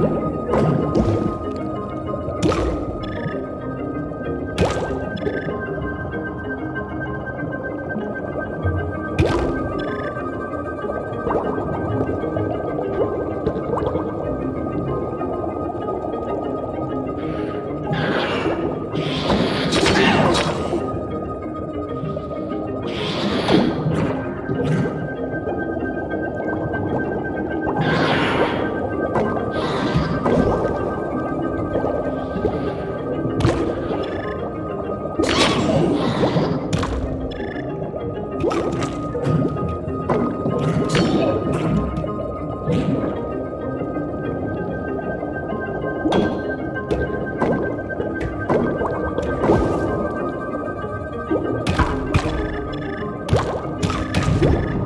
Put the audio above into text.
Bye. you